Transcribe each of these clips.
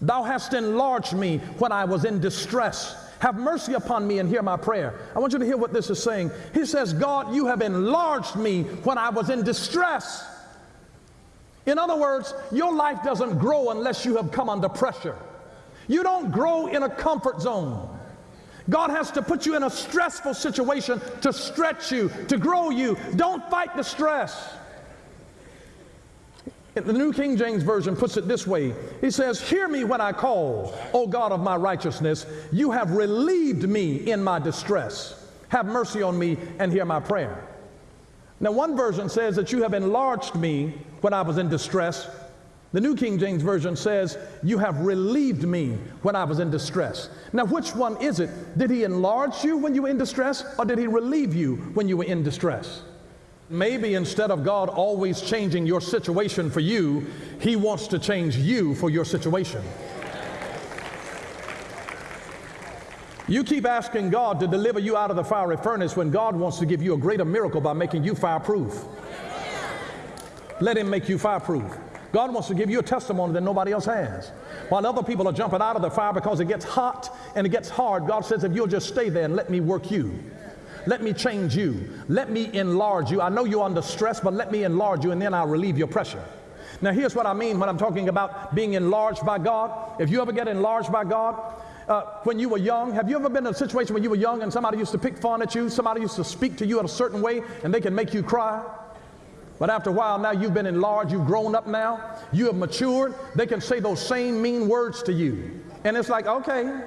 Thou hast enlarged me when I was in distress. Have mercy upon me and hear my prayer. I want you to hear what this is saying. He says, God, you have enlarged me when I was in distress. In other words, your life doesn't grow unless you have come under pressure. You don't grow in a comfort zone. God has to put you in a stressful situation to stretch you, to grow you. Don't fight the stress. The New King James Version puts it this way He says, Hear me when I call, O God of my righteousness. You have relieved me in my distress. Have mercy on me and hear my prayer. Now, one version says that you have enlarged me when I was in distress. The New King James Version says, You have relieved me when I was in distress. Now, which one is it? Did he enlarge you when you were in distress, or did he relieve you when you were in distress? Maybe instead of God always changing your situation for you, he wants to change you for your situation. You keep asking God to deliver you out of the fiery furnace when God wants to give you a greater miracle by making you fireproof. Let him make you fireproof. God wants to give you a testimony that nobody else has. While other people are jumping out of the fire because it gets hot and it gets hard, God says, if you'll just stay there and let me work you. Let me change you. Let me enlarge you. I know you're under stress, but let me enlarge you and then I'll relieve your pressure. Now, here's what I mean when I'm talking about being enlarged by God. If you ever get enlarged by God, uh, when you were young, have you ever been in a situation when you were young and somebody used to pick fun at you, somebody used to speak to you in a certain way and they can make you cry? But after a while, now you've been enlarged, you've grown up now, you have matured, they can say those same mean words to you. And it's like, okay,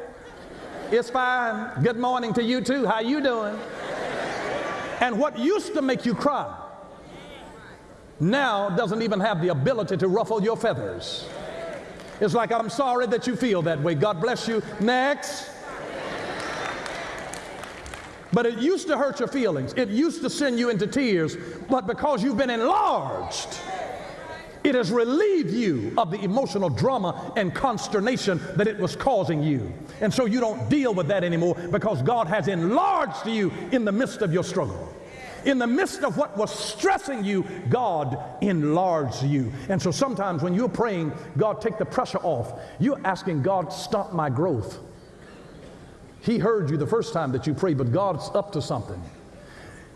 it's fine. Good morning to you too. How you doing? And what used to make you cry now doesn't even have the ability to ruffle your feathers. It's like, I'm sorry that you feel that way. God bless you. Next. But it used to hurt your feelings. It used to send you into tears. But because you've been enlarged, it has relieved you of the emotional drama and consternation that it was causing you. And so you don't deal with that anymore because God has enlarged you in the midst of your struggle. In the midst of what was stressing you, God enlarged you. And so sometimes when you're praying, God, take the pressure off, you're asking God, stop my growth. He heard you the first time that you prayed, but God's up to something.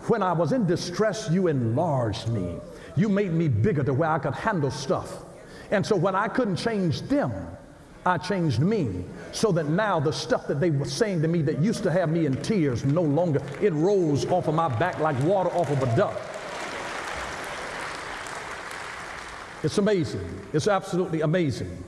When I was in distress, you enlarged me. You made me bigger to where I could handle stuff. And so when I couldn't change them, I changed me so that now the stuff that they were saying to me that used to have me in tears no longer, it rolls off of my back like water off of a duck. It's amazing. It's absolutely amazing.